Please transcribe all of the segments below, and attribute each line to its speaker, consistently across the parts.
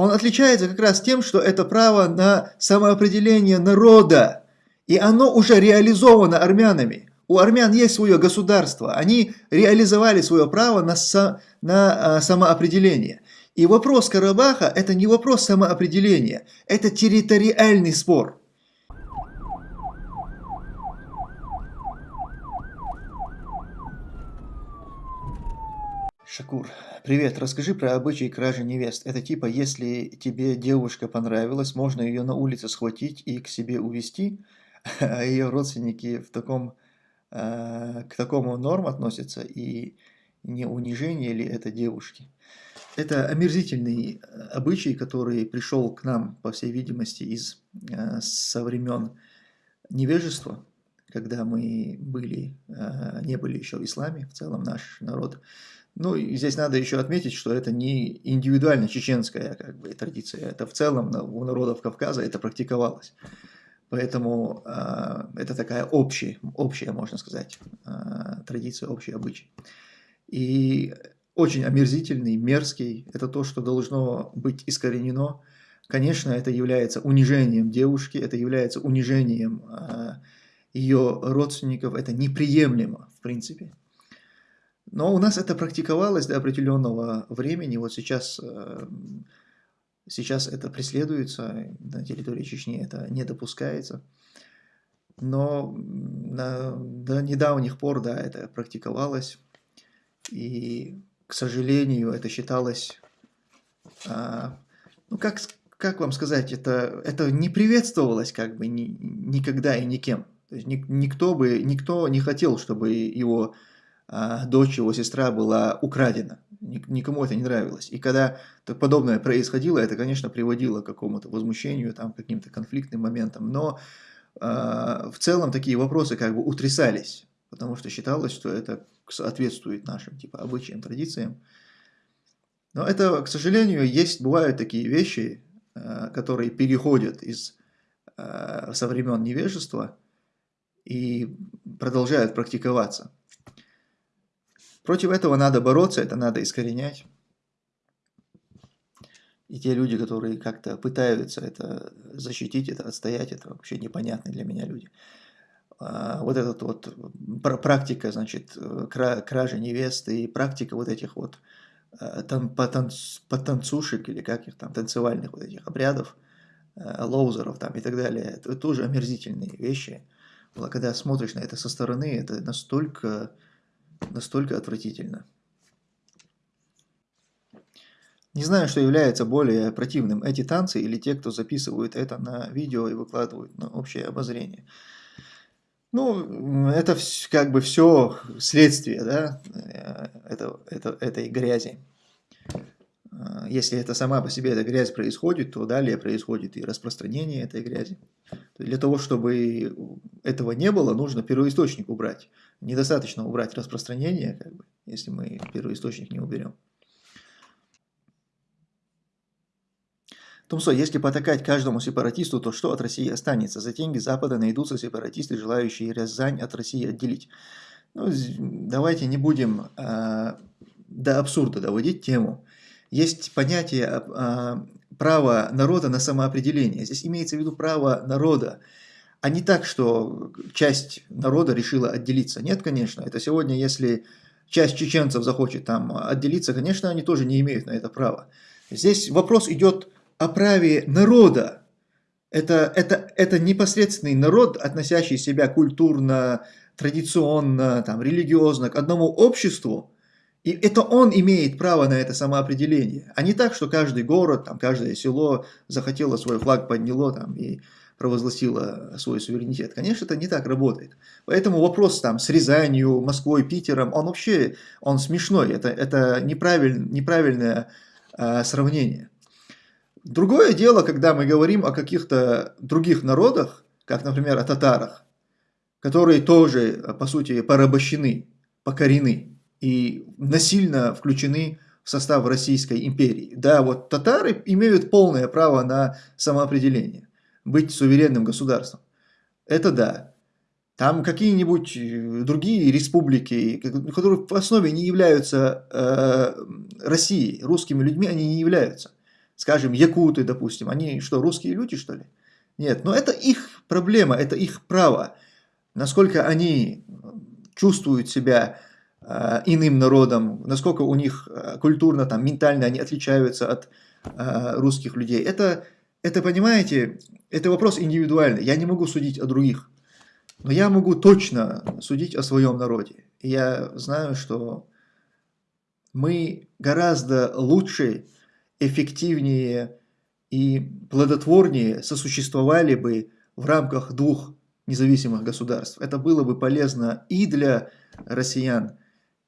Speaker 1: он отличается как раз тем, что это право на самоопределение народа, и оно уже реализовано армянами. У армян есть свое государство, они реализовали свое право на, со, на а, самоопределение. И вопрос Карабаха – это не вопрос самоопределения, это территориальный спор. Шакур, привет, расскажи про обычаи кражи невест. Это типа, если тебе девушка понравилась, можно ее на улице схватить и к себе увезти, а ее родственники в таком Э, к такому норм относятся и не унижение ли это девушки. Это омерзительный э, обычай, который пришел к нам, по всей видимости, из э, со времен невежества, когда мы были, не были еще в исламе, в целом наш народ. Ну, и здесь надо еще отметить, что это не индивидуально чеченская как бы, традиция, это в целом у народов Кавказа это практиковалось. Поэтому э, это такая общая, общая, можно сказать, э, традиция, общий обычай. И очень омерзительный, мерзкий, это то, что должно быть искоренено. Конечно, это является унижением девушки, это является унижением э, ее родственников, это неприемлемо, в принципе. Но у нас это практиковалось до определенного времени. Вот сейчас э, Сейчас это преследуется, на территории Чечни это не допускается. Но на, до недавних пор, да, это практиковалось. И, к сожалению, это считалось, а, ну, как, как вам сказать, это, это не приветствовалось как бы ни, никогда и никем. То есть никто, бы, никто не хотел, чтобы его дочь, его сестра была украдена никому это не нравилось. И когда подобное происходило, это, конечно, приводило к какому-то возмущению, там, каким-то конфликтным моментам, но э, в целом такие вопросы как бы утрясались, потому что считалось, что это соответствует нашим типа обычаям, традициям. Но это, к сожалению, есть, бывают такие вещи, э, которые переходят из э, со времен невежества и продолжают практиковаться. Против этого надо бороться, это надо искоренять. И те люди, которые как-то пытаются это защитить, это отстоять, это вообще непонятные для меня люди. А, вот этот вот практика, значит, кражи невесты и практика вот этих вот а, там, потанц, потанцушек или как их там, танцевальных вот этих обрядов, а, лоузеров там и так далее, это тоже омерзительные вещи. Когда смотришь на это со стороны, это настолько настолько отвратительно. Не знаю, что является более противным, эти танцы или те, кто записывают это на видео и выкладывают на общее обозрение. Ну, это как бы все следствие, да, э, это, это, этой грязи. А, если это сама по себе эта грязь происходит, то далее происходит и распространение этой грязи. Для того, чтобы этого не было, нужно первоисточник убрать. Недостаточно убрать распространение, как бы, если мы первоисточник не уберем. Тумсо, если потакать каждому сепаратисту, то что от России останется? За деньги Запада найдутся сепаратисты, желающие Рязань от России отделить. Ну, давайте не будем э, до абсурда доводить тему есть понятие а, права народа на самоопределение. Здесь имеется в виду право народа, а не так, что часть народа решила отделиться. Нет, конечно, это сегодня, если часть чеченцев захочет там отделиться, конечно, они тоже не имеют на это права. Здесь вопрос идет о праве народа. Это, это, это непосредственный народ, относящий себя культурно, традиционно, там, религиозно к одному обществу, и это он имеет право на это самоопределение, а не так, что каждый город, там, каждое село захотело свой флаг подняло там, и провозгласило свой суверенитет. Конечно, это не так работает. Поэтому вопрос там с Рязанью, Москвой, Питером, он вообще он смешной. Это, это неправиль, неправильное э, сравнение. Другое дело, когда мы говорим о каких-то других народах, как, например, о татарах, которые тоже, по сути, порабощены, покорены и насильно включены в состав Российской империи. Да, вот татары имеют полное право на самоопределение, быть суверенным государством. Это да. Там какие-нибудь э, другие республики, которые в основе не являются э, Россией, русскими людьми, они не являются. скажем, якуты, допустим, они что, русские люди, что ли? Нет, но это их проблема, это их право. Насколько они чувствуют себя иным народом, насколько у них э, культурно, там, ментально они отличаются от э, русских людей. Это, это, понимаете, это вопрос индивидуальный. Я не могу судить о других, но я могу точно судить о своем народе. И я знаю, что мы гораздо лучше, эффективнее и плодотворнее сосуществовали бы в рамках двух независимых государств. Это было бы полезно и для россиян,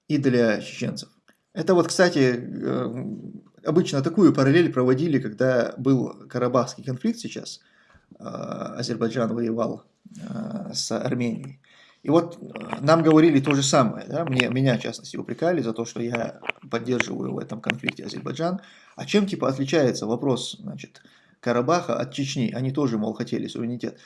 Speaker 1: и для чеченцев. Это вот, кстати, э, обычно такую параллель проводили, когда был Карабахский конфликт сейчас, э, Азербайджан воевал э, с Арменией. И вот нам говорили то же самое, да? Мне, меня, в частности, упрекали за то, что я поддерживаю в этом конфликте Азербайджан. А чем, типа, отличается вопрос, значит, Карабаха от Чечни? Они тоже, мол, хотели суверенитет.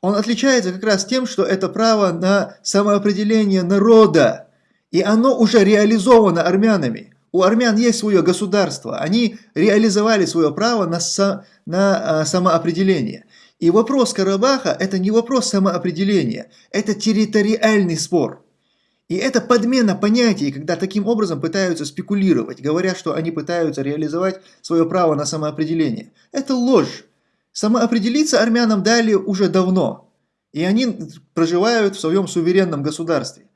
Speaker 1: Он отличается как раз тем, что это право на самоопределение народа, и оно уже реализовано армянами. У армян есть свое государство, они реализовали свое право на, со, на а, самоопределение. И вопрос Карабаха – это не вопрос самоопределения, это территориальный спор. И это подмена понятий, когда таким образом пытаются спекулировать, говоря, что они пытаются реализовать свое право на самоопределение. Это ложь. Самоопределиться армянам дали уже давно, и они проживают в своем суверенном государстве.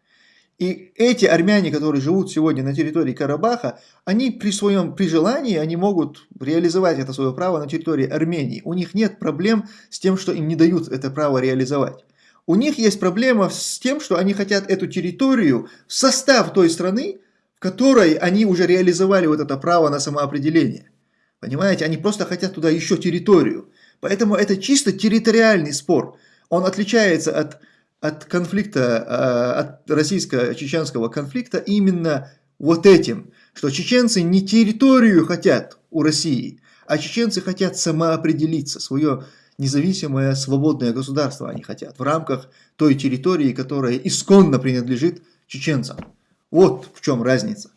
Speaker 1: И эти армяне, которые живут сегодня на территории Карабаха, они при своем, при желании, они могут реализовать это свое право на территории Армении. У них нет проблем с тем, что им не дают это право реализовать. У них есть проблема с тем, что они хотят эту территорию в состав той страны, в которой они уже реализовали вот это право на самоопределение. Понимаете, они просто хотят туда еще территорию. Поэтому это чисто территориальный спор. Он отличается от, от конфликта, а, от российско-чеченского конфликта именно вот этим, что чеченцы не территорию хотят у России, а чеченцы хотят самоопределиться, свое независимое свободное государство они хотят в рамках той территории, которая исконно принадлежит чеченцам. Вот в чем разница.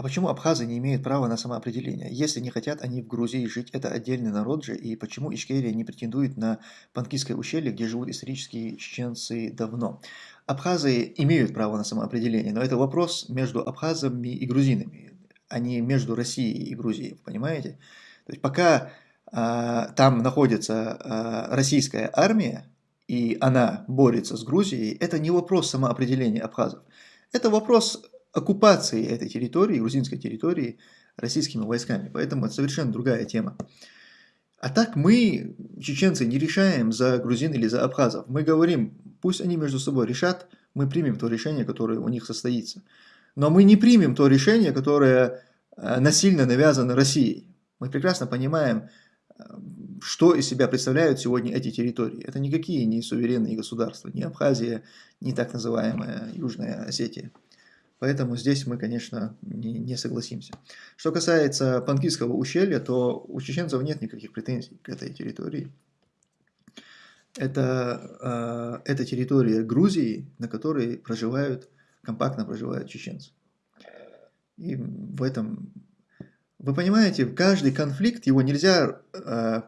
Speaker 1: А почему абхазы не имеют права на самоопределение? Если не хотят они в Грузии жить, это отдельный народ же, и почему Ичкерия не претендует на Панкистское ущелье, где живут исторические чеченцы давно? Абхазы имеют право на самоопределение, но это вопрос между абхазами и грузинами, а не между Россией и Грузией, понимаете? То есть пока а, там находится а, российская армия, и она борется с Грузией, это не вопрос самоопределения абхазов. Это вопрос оккупации этой территории, грузинской территории, российскими войсками. Поэтому это совершенно другая тема. А так мы, чеченцы, не решаем за грузин или за абхазов. Мы говорим, пусть они между собой решат, мы примем то решение, которое у них состоится. Но мы не примем то решение, которое э, насильно навязано Россией. Мы прекрасно понимаем, э, что из себя представляют сегодня эти территории. Это никакие не суверенные государства, ни Абхазия, ни так называемая Южная Осетия. Поэтому здесь мы, конечно, не, не согласимся. Что касается Панкистского ущелья, то у чеченцев нет никаких претензий к этой территории. Это, э, это территория Грузии, на которой проживают, компактно проживают чеченцы. И в этом... Вы понимаете, каждый конфликт, его нельзя э,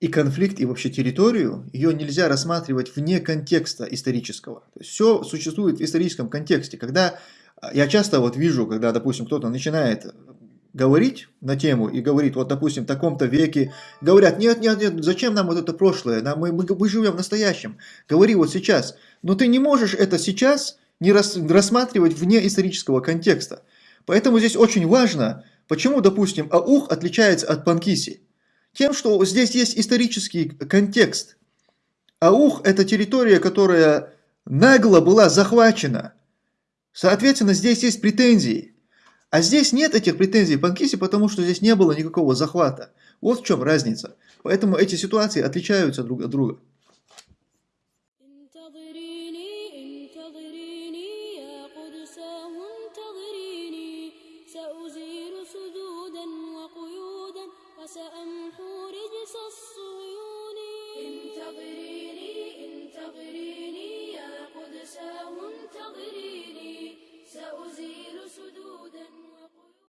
Speaker 1: и конфликт, и вообще территорию, ее нельзя рассматривать вне контекста исторического. То есть все существует в историческом контексте. Когда а, я часто вот вижу, когда, допустим, кто-то начинает говорить на тему и говорит, вот, допустим, в таком-то веке, говорят, нет, нет, нет, зачем нам вот это прошлое, нам, мы, мы, мы живем в настоящем, говори вот сейчас. Но ты не можешь это сейчас не рас, рассматривать вне исторического контекста. Поэтому здесь очень важно, почему, допустим, Аух отличается от Панкиси. Тем, что здесь есть исторический контекст. Аух – это территория, которая нагло была захвачена. Соответственно, здесь есть претензии. А здесь нет этих претензий в Панкисе, потому что здесь не было никакого захвата. Вот в чем разница. Поэтому эти ситуации отличаются друг от друга.